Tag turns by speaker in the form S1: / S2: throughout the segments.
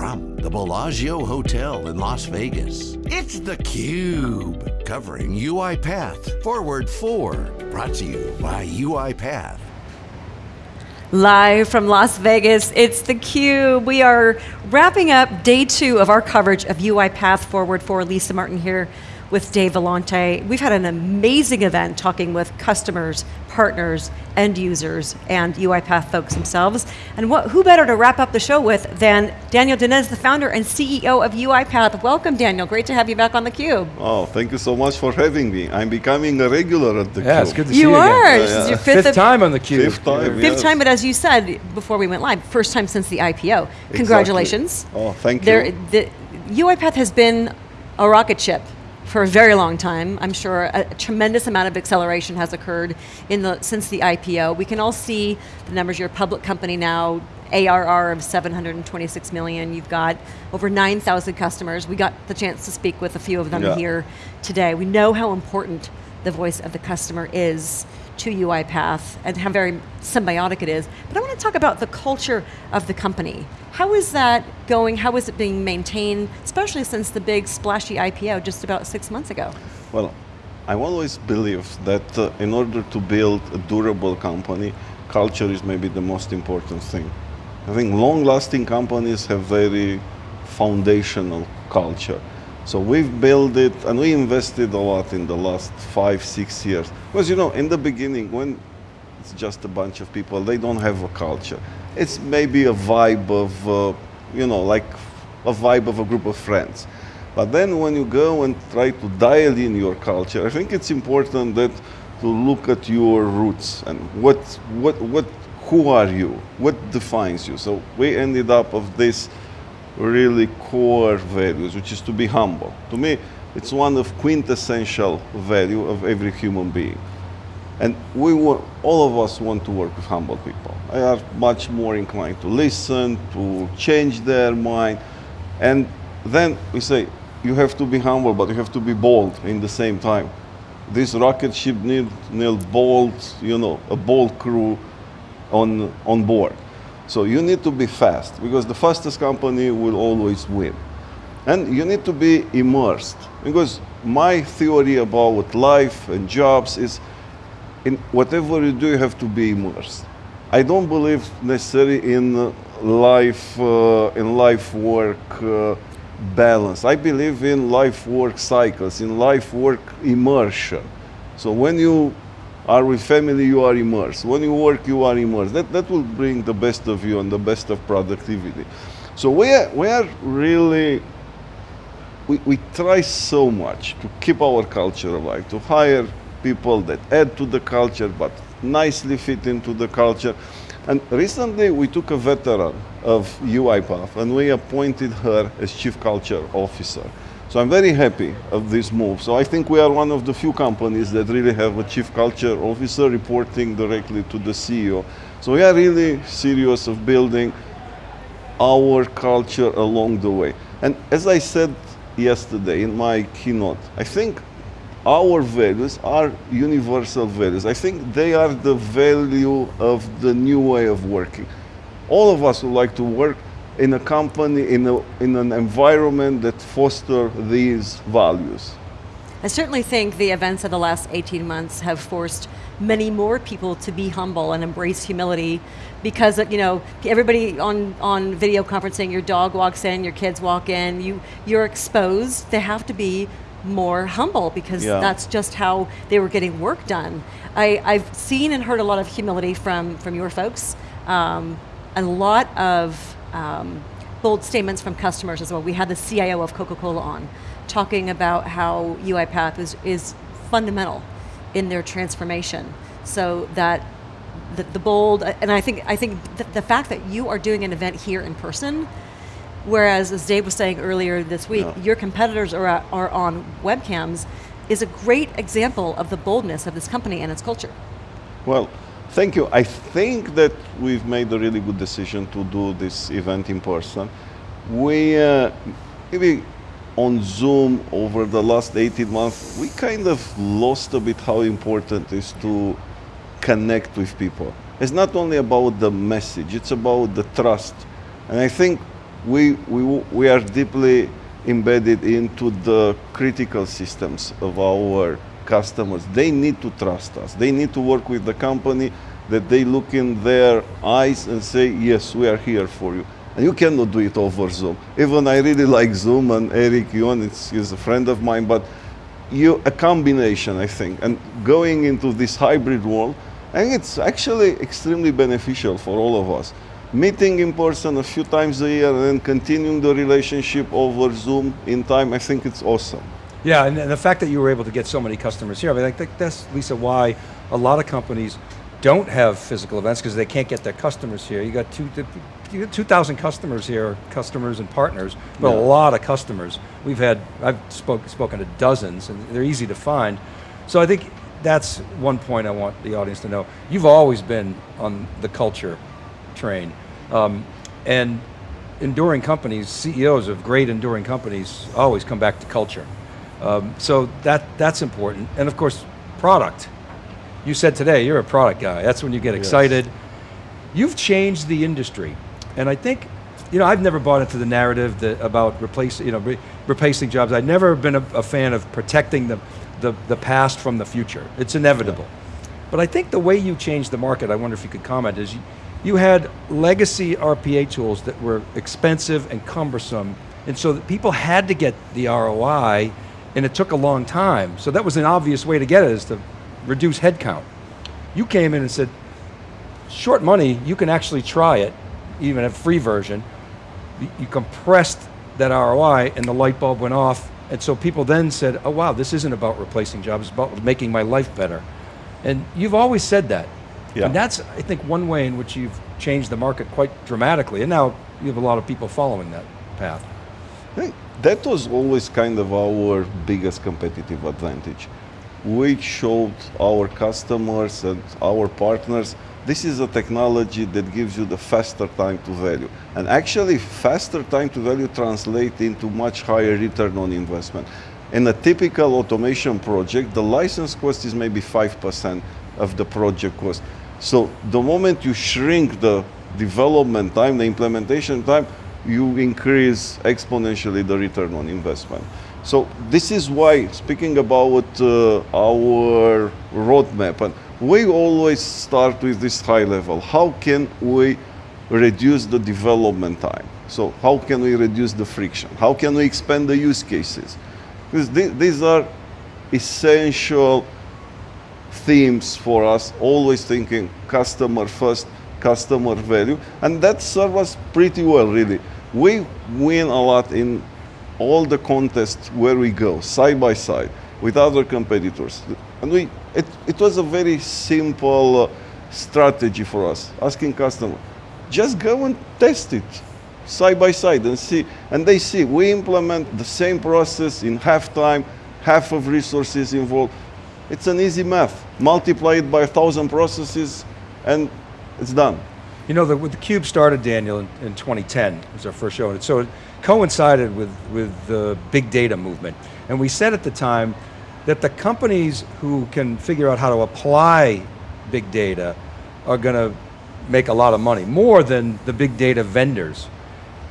S1: From the Bellagio Hotel in Las Vegas, it's theCUBE. Covering UiPath Forward 4. Brought to you by UiPath.
S2: Live from Las Vegas, it's theCUBE. We are wrapping up day two of our coverage of UiPath Forward 4. Lisa Martin here with Dave Vellante. We've had an amazing event talking with customers, partners, end users, and UiPath folks themselves. And what, who better to wrap up the show with than Daniel Dines, the founder and CEO of UiPath. Welcome, Daniel. Great to have you back on theCUBE.
S3: Oh, thank you so much for having me. I'm becoming a regular at theCUBE.
S4: Yeah, it's good to
S2: you
S4: see you
S2: are.
S4: again.
S2: This is your
S4: fifth,
S2: fifth,
S4: time on theCUBE.
S3: Fifth time,
S2: Fifth
S3: yes.
S2: time, but as you said before we went live, first time since the IPO. Congratulations.
S3: Oh, thank
S2: There,
S3: you.
S2: the, UiPath has been a rocket ship for a very long time. I'm sure a, a tremendous amount of acceleration has occurred in the, since the IPO. We can all see the numbers, you're a public company now, ARR of 726 million, you've got over 9,000 customers. We got the chance to speak with a few of them
S3: Yeah.
S2: here today. We know how important the voice of the customer is to UiPath and how very symbiotic it is. But I want to talk about the culture of the company. How is that going? How is it being maintained, especially since the big splashy IPO just about six months ago?
S3: Well, I always believe that uh, in order to build a durable company, culture is maybe the most important thing. I think long-lasting companies have very foundational culture. So we've built it and we invested a lot in the last five, six years. Because you know, in the beginning, when it's just a bunch of people, they don't have a culture. It's maybe a vibe of, uh, you know, like a vibe of a group of friends. But then when you go and try to dial in your culture, I think it's important that to look at your roots and what, what, what, who are you? What defines you? So we ended up of this really core values, which is to be humble. To me, it's one of quintessential value of every human being. And we want, all of us want to work with humble people. They are much more inclined to listen, to change their mind. And then we say, you have to be humble, but you have to be bold in the same time. This rocket ship needs need bold, you know, a bold crew on, on board. So you need to be fast, because the fastest company will always win. And you need to be immersed, because my theory about life and jobs is in whatever you do, you have to be immersed. I don't believe necessarily in uh, life, uh, in life work uh, balance. I believe in life work cycles, in life work immersion. So when you are with family, you are immersed. When you work, you are immersed. That, that will bring the best of you and the best of productivity. So we are, we are really we, we try so much to keep our culture alive, to hire people that add to the culture but nicely fit into the culture. And recently we took a veteran of UiPath and we appointed her as Chief Culture Officer. So I'm very happy of this move. So I think we are one of the few companies that really have a Chief Culture Officer reporting directly to the CEO. So we are really serious of building our culture along the way. And as I said yesterday in my keynote, I think our values are universal values. I think they are the value of the new way of working. All of us would like to work in a company, in, a, in an environment that foster these values.
S2: I certainly think the events of the last 18 months have forced many more people to be humble and embrace humility because you know everybody on, on video conferencing, your dog walks in, your kids walk in, you, you're exposed, they have to be more humble because
S3: Yeah.
S2: that's just how they were getting work done. I, I've seen and heard a lot of humility from, from your folks, um, and a lot of um, bold statements from customers as well. We had the CIO of Coca-Cola on, talking about how UiPath is, is fundamental in their transformation. So that the, the bold, and I think, I think the, the fact that you are doing an event here in person, whereas as Dave was saying earlier this week, your competitors are, are on webcams, is a great example of the boldness of this company and its culture.
S3: Well, thank you. I think that we've made a really good decision to do this event in person. We, uh, maybe on Zoom over the last 18 months, we kind of lost a bit how important it is to connect with people. It's not only about the message, it's about the trust. And I think we, we, we are deeply embedded into the critical systems of our customers. They need to trust us. They need to work with the company that they look in their eyes and say, yes, we are here for you. And you cannot do it over Zoom. Even I really like Zoom and Eric Yuan, he's a friend of mine, but you, a combination, I think. And going into this hybrid world, and it's actually extremely beneficial for all of us. Meeting in person a few times a year and then continuing the relationship over Zoom in time, I think it's awesome.
S4: Yeah, and, the fact that you were able to get so many customers here, I mean, I think that's, Lisa, why a lot of companies don't have physical events because they can't get their customers here. You got two, you got 2,000 customers here, customers and partners, but yeah. a lot of customers. We've had, I've spoke, spoken to dozens and they're easy to find. So I think that's one point I want the audience to know. You've always been on the culture train. Um, and enduring companies, CEOs of great enduring companies always come back to culture. Um, so that, that's important. And of course, product. You said today, you're a product guy. That's when you get excited. Yes. You've changed the industry. And I think, you know, I've never bought into the narrative that about replacing, you know, re replacing jobs. I've never been a, a, fan of protecting the, the, the past from the future. It's inevitable. Yeah. But I think the way you changed the market, I wonder if you could comment, is you, you had legacy RPA tools that were expensive and cumbersome, and so people had to get the ROI, and it took a long time. So that was an obvious way to get it, is to reduce headcount. You came in and said, short money, you can actually try it, even a free version. You compressed that ROI and the light bulb went off. And so people then said, oh wow, this isn't about replacing jobs, it's about making my life better. And you've always said that. Yeah. And that's, I think, one way in which you've changed the market quite dramatically. And now you have a lot of people following that path.
S3: I think that was always kind of our biggest competitive advantage we showed our customers and our partners this is a technology that gives you the faster time to value. And actually, faster time to value translates into much higher return on investment. In a typical automation project, the license cost is maybe 5% of the project cost. So the moment you shrink the development time, the implementation time, you increase exponentially the return on investment. So this is why, speaking about uh, our roadmap, and we always start with this high level. How can we reduce the development time? So how can we reduce the friction? How can we expand the use cases? Because th these are essential themes for us, always thinking customer first, customer value, and that serves us pretty well, really. We win a lot in all the contests where we go, side by side, with other competitors. And we, it, it was a very simple uh, strategy for us, asking customer, just go and test it side by side and see. And they see, we implement the same process in half time, half of resources involved. It's an easy math. Multiply it by a thousand processes and it's done.
S4: You know, the, the Cube started, Daniel, in, in 2010. It was our first show. And so it coincided with, with the big data movement. And we said at the time that the companies who can figure out how to apply big data are going to make a lot of money, more than the big data vendors.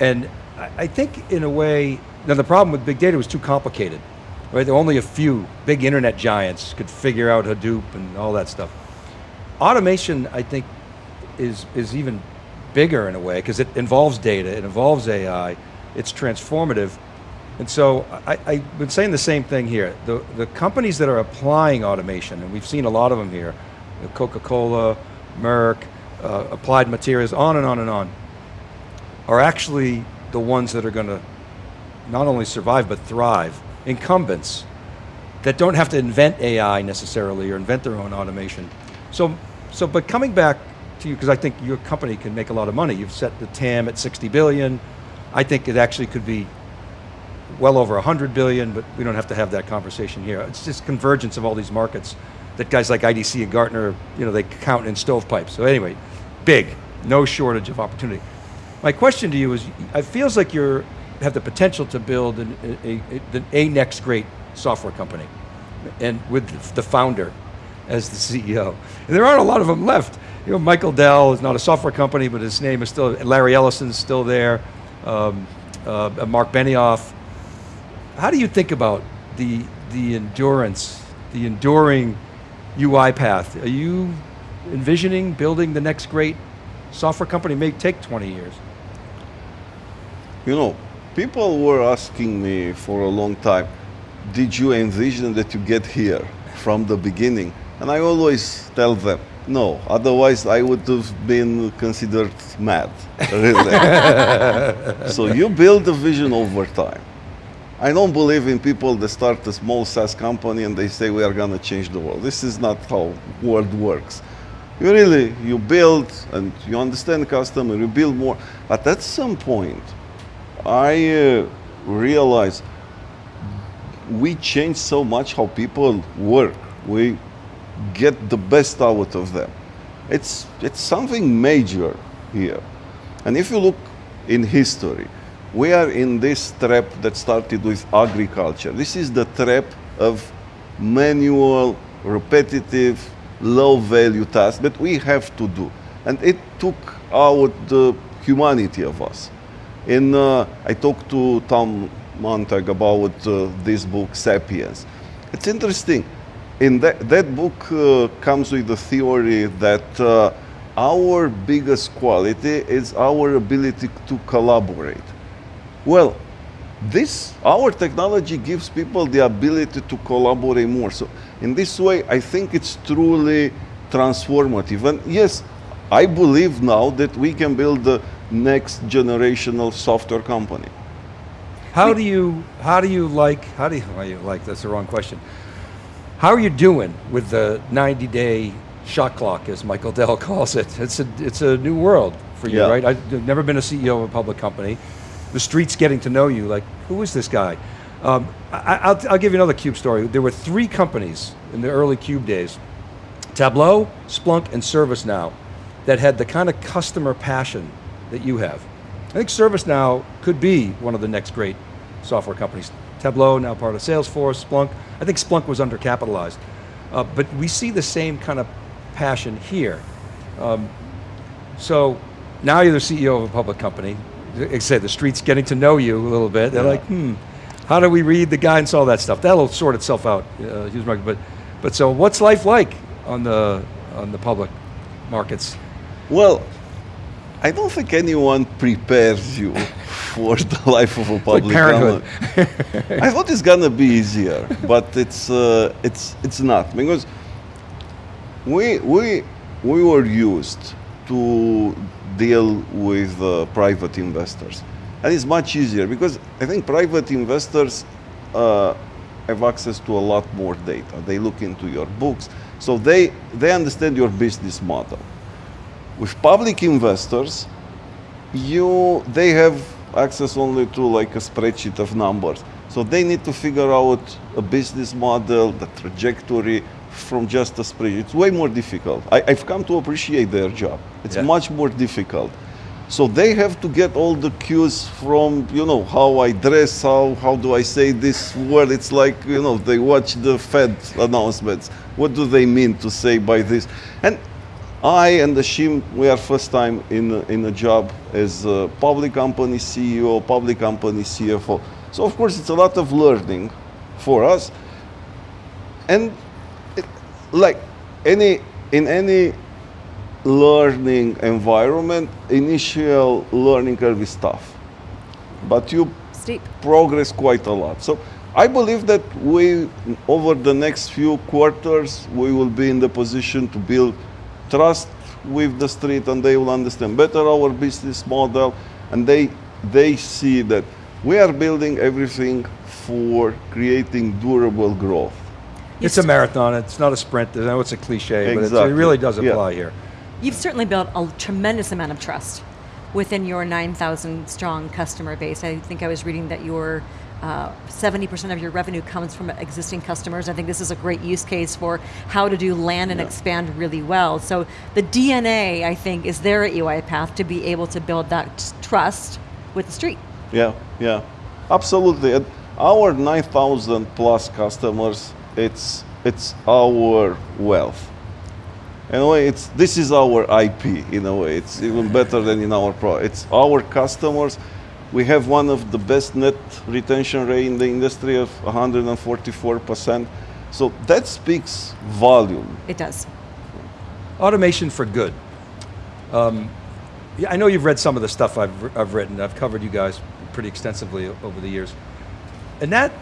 S4: And I think in a way, now the problem with big data was too complicated. Right? There were only a few big internet giants could figure out Hadoop and all that stuff. Automation, I think, is, is even bigger in a way because it involves data, it involves AI, it's transformative. And so I, have been saying the same thing here. The, the companies that are applying automation, and we've seen a lot of them here, Coca-Cola, Merck, uh, Applied Materials, on and on and on, are actually the ones that are going to not only survive but thrive. Incumbents that don't have to invent AI necessarily or invent their own automation. So, so but coming back to you, because I think your company can make a lot of money. You've set the TAM at 60 billion, I think it actually could be well over 100 billion, but we don't have to have that conversation here. It's just convergence of all these markets that guys like IDC and Gartner, you know, they count in stovepipes. So anyway, big, no shortage of opportunity. My question to you is, it feels like you have the potential to build an, a, a, a next great software company, and with the founder as the CEO. And there aren't a lot of them left. You know, Michael Dell is not a software company, but his name is still, Larry Ellison's still there. um, uh, Marc Benioff. How do you think about the, the endurance, the enduring UiPath? Are you envisioning building the next great software company? It may take 20 years.
S3: You know, people were asking me for a long time, did you envision that you get here from the beginning? And I always tell them, no, otherwise I would have been considered mad, really. so you build a vision over time. I don't believe in people that start a small SaaS company and they say we are going to change the world. This is not how world works. You really, you build and you understand the customer, you build more. But at some point, I uh, realized we change so much how people work. We get the best out of them. It's, it's something major here. And if you look in history, we are in this trap that started with agriculture. This is the trap of manual, repetitive, low value tasks that we have to do. And it took out the humanity of us. In, uh, I talked to Tom Montag about uh, this book, Sapiens. It's interesting in that, that book uh, comes with the theory that uh, our biggest quality is our ability to collaborate. Well, this, our technology gives people the ability to collaborate more. So in this way, I think it's truly transformative. And yes, I believe now that we can build the next generational software company.
S4: How do you, how do you like, how do you, well, you like, that's the wrong question. How are you doing with the 90 day shot clock, as Michael Dell calls it? It's a, it's a new world for you,
S3: Yeah.
S4: right? I've never been a CEO of a public company. The street's getting to know you, like, who is this guy? Um, I, I'll, I'll give you another Cube story. There were three companies in the early Cube days, Tableau, Splunk, and ServiceNow, that had the kind of customer passion that you have. I think ServiceNow could be one of the next great software companies. Tableau, now part of Salesforce, Splunk. I think Splunk was undercapitalized. Uh, but we see the same kind of passion here. Um, so now you're the CEO of a public company. Like I said, the street's getting to know you a little bit. They're
S3: Yeah.
S4: like, hmm, how do we read the guidance, all that stuff? That'll sort itself out, uh. But, but so what's life like on the, on the public markets?
S3: Well, I don't think anyone prepares you for the life of a public
S4: parenthood.
S3: company. I thought it's gonna be easier, but it's uh, it's it's not because we we we were used to deal with uh, private investors, and it's much easier because I think private investors uh, have access to a lot more data. They look into your books, so they they understand your business model. With public investors, you they have access only to like a spreadsheet of numbers. So they need to figure out a business model, the trajectory from just a spreadsheet. It's way more difficult. I, I've come to appreciate their job. It's
S4: Yeah.
S3: much more difficult. So they have to get all the cues from, you know, how I dress, how, how do I say this word. It's like, you know, they watch the Fed announcements. What do they mean to say by this? And I and Ashim, we are first time in a, in a job as a public company CEO, public company CFO. So of course it's a lot of learning for us. And it, like any in any learning environment, initial learning curve is tough. But you
S2: Steep.
S3: progress quite a lot. So I believe that we, over the next few quarters, we will be in the position to build trust with the street and they will understand better our business model and they, they see that we are building everything for creating durable growth.
S4: It's a marathon, it's not a sprint. I know it's a cliche, but it really does
S3: Yeah.
S4: apply here.
S2: You've certainly built a tremendous amount of trust within your 9,000 strong customer base. I think I was reading that your uh, 70% of your revenue comes from existing customers. I think this is a great use case for how to do land and
S3: Yeah.
S2: expand really well. So the DNA, I think, is there at UiPath to be able to build that trust with the street.
S3: Yeah, yeah, absolutely. Our 9,000 plus customers, it's, it's our wealth. In a way, it's, this is our IP, in a way. It's even better than in our product. It's our customers. We have one of the best net retention rate in the industry of 144%. So that speaks volume.
S2: It does.
S4: Automation for good. Um, yeah, I know you've read some of the stuff I've, I've written. I've covered you guys pretty extensively over the years. And that,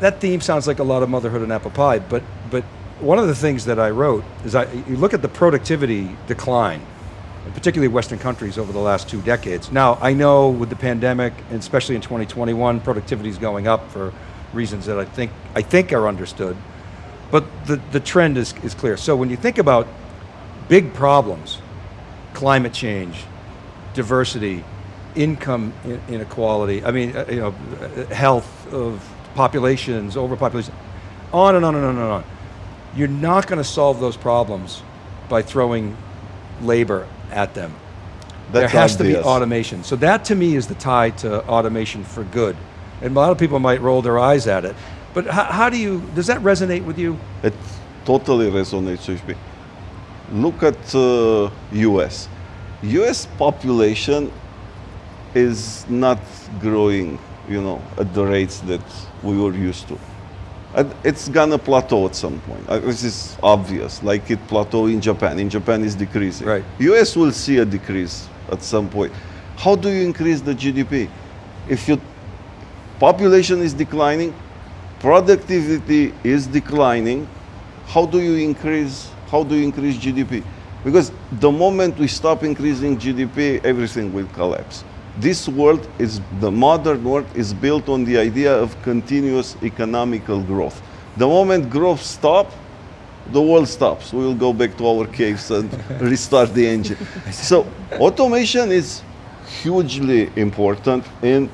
S4: that theme sounds like a lot of motherhood and apple pie, but, but one of the things that I wrote is I, you look at the productivity decline, particularly Western countries over the last two decades. Now, I know with the pandemic, and especially in 2021, productivity is going up for reasons that I think, I think are understood, but the, the trend is, is clear. So when you think about big problems, climate change, diversity, income inequality, I mean, uh, you know, health of populations, overpopulation, on and on and on and on. You're not going to solve those problems by throwing labor at them.
S3: That's
S4: there has
S3: obvious.
S4: to be automation. So that to me is the tie to automation for good. And a lot of people might roll their eyes at it. But how, how do you, does that resonate with you?
S3: It totally resonates with me. Look at uh, US. US population is not growing, you know, at the rates that we were used to. And it's gonna plateau at some point. Uh, this is obvious, like it plateau in Japan. In Japan is decreasing.
S4: Right.
S3: US will see a decrease at some point. How do you increase the GDP? If your population is declining, productivity is declining, how do you increase how do you increase GDP? Because the moment we stop increasing GDP, everything will collapse. This world is the modern world is built on the idea of continuous economical growth. The moment growth stops, the world stops. We will go back to our caves and restart the engine. So automation is hugely important in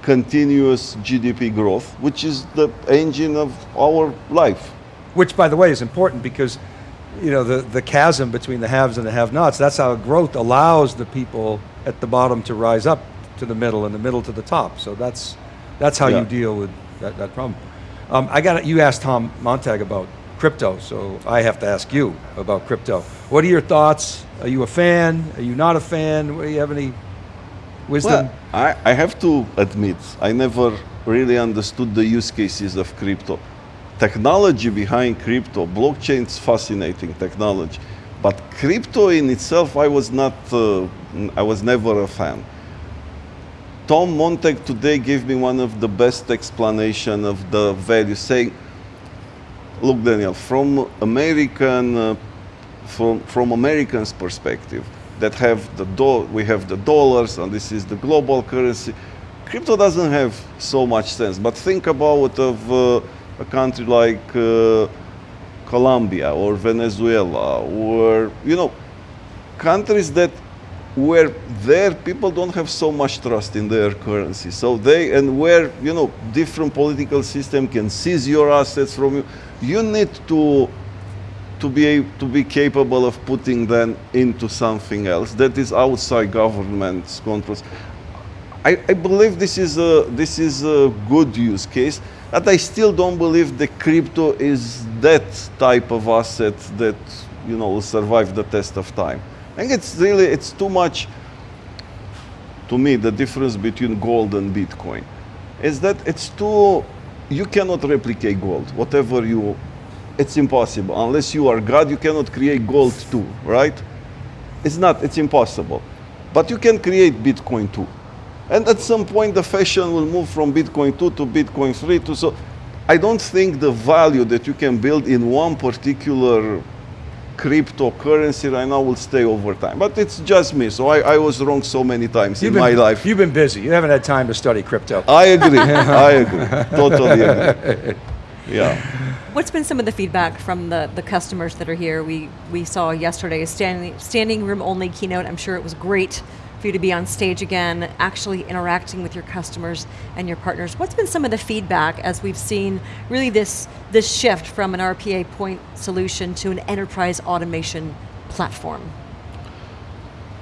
S3: continuous GDP growth, which is the engine of our life.
S4: Which, by the way, is important because you know, the, the chasm between the haves and the have-nots, that's how growth allows the people at the bottom to rise up to the middle and the middle to the top. So that's, that's how
S3: Yeah.
S4: you deal with that, that problem. Um, I got you asked Tom Montag about crypto, so I have to ask you about crypto. What are your thoughts? Are you a fan? Are you not a fan? Do you have any wisdom?
S3: Well, I, I have to admit, I never really understood the use cases of crypto. Technology behind crypto, blockchain is fascinating technology, but crypto in itself, I was not, uh, I was never a fan. Tom Montag today gave me one of the best explanation of the value, saying, look, Daniel, from American, uh, from, from Americans' perspective, that have the do- we have the dollars and this is the global currency. Crypto doesn't have so much sense, but think about of uh, a country like uh, Colombia or Venezuela or you know countries that where their people don't have so much trust in their currency. So they and where you know different political system can seize your assets from you. You need to to be a- to be capable of putting them into something else that is outside government's controls. I, I believe this is a this is a good use case, but I still don't believe the crypto is that type of asset that you know will survive the test of time. I think it's really it's too much. To me, the difference between gold and Bitcoin is that it's too. You cannot replicate gold. Whatever you, it's impossible unless you are God. You cannot create gold too, right? It's not. It's impossible. But you can create Bitcoin too. And at some point, the fashion will move from Bitcoin 2 to Bitcoin 3 to so. I don't think the value that you can build in one particular cryptocurrency right now will stay over time. But it's just me, so I, I was wrong so many times in
S4: been,
S3: my life.
S4: You've been busy. You haven't had time to study crypto.
S3: I agree. I agree. Totally agree. Yeah.
S2: What's been some of the feedback from the, the customers that are here? We we saw yesterday a standing standing room only keynote. I'm sure it was great for you to be on stage again, actually interacting with your customers and your partners. What's been some of the feedback as we've seen really this this shift from an RPA point solution to an enterprise automation platform?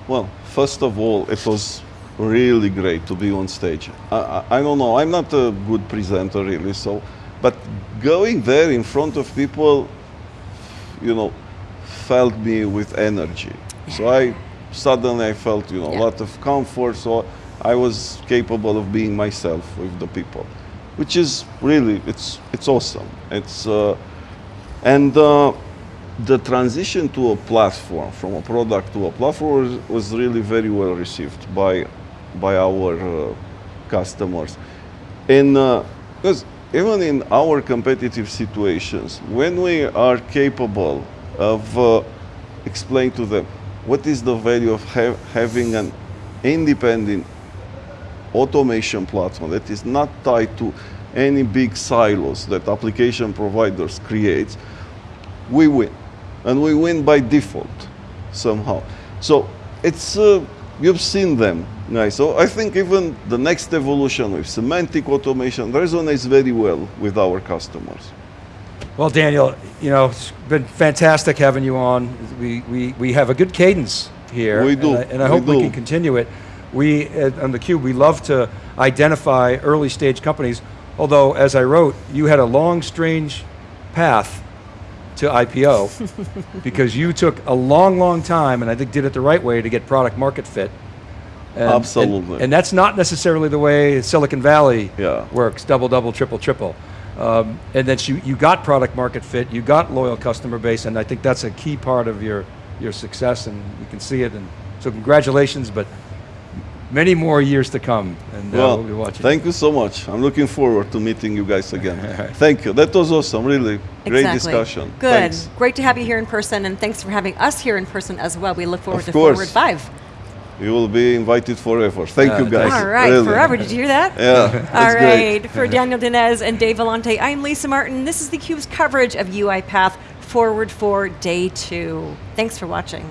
S3: Well, first of all, it was really great to be on stage. I, I, I don't know, I'm not a good presenter really, so, but going there in front of people, you know, felt me with energy. So I suddenly I felt, you know,
S2: Yeah.
S3: a lot of comfort. So I was capable of being myself with the people, which is really it's it's awesome. It's uh, and uh, the transition to a platform from a product to a platform was, was really very well received by by our uh, customers, and because even in our competitive situations, when we are capable of uh, explaining to them what is the value of ha having an independent automation platform that is not tied to any big silos that application providers create, we win. And we win by default somehow. So it's, uh, you've seen them, guys. So I think even the next evolution with semantic automation resonates very well with our customers.
S4: Well, Daniel, you know, it's been fantastic having you on. We, we, we have a good cadence here.
S3: We do.
S4: And I, and I
S3: We
S4: hope we can continue it. We, at, on theCUBE, we love to identify early stage companies, although, as I wrote, you had a long, strange path to IPO because you took a long, long time, and I think did it the right way to get product market fit. And- and-
S3: Absolutely.
S4: And, that's not necessarily the way Silicon Valley
S3: Yeah.
S4: works, double, double, triple, triple. Um, and that you, you got product market fit, you got loyal customer base, and I think that's a key part of your, your success, and you can see it. And so congratulations, but many more years to come, and uh,
S3: Well,
S4: we'll be watching.
S3: thank you so much. I'm looking forward to meeting you guys again. thank you. That was awesome, really. Great discussion.
S2: Good.
S3: Thanks.
S2: Great to have you here in person, and thanks for having us here in person as well. We look forward
S3: Of
S2: to
S3: course.
S2: Forward 5.
S3: You will be invited forever. Thank
S4: Uh,
S3: you guys.
S2: All right,
S3: Really.
S2: forever. Did you hear that?
S3: Yeah,
S2: All
S3: that's great.
S2: for Daniel Dines and Dave Vellante, I'm Lisa Martin. This is theCUBE's coverage of UiPath Forward for Day 2. Thanks for watching.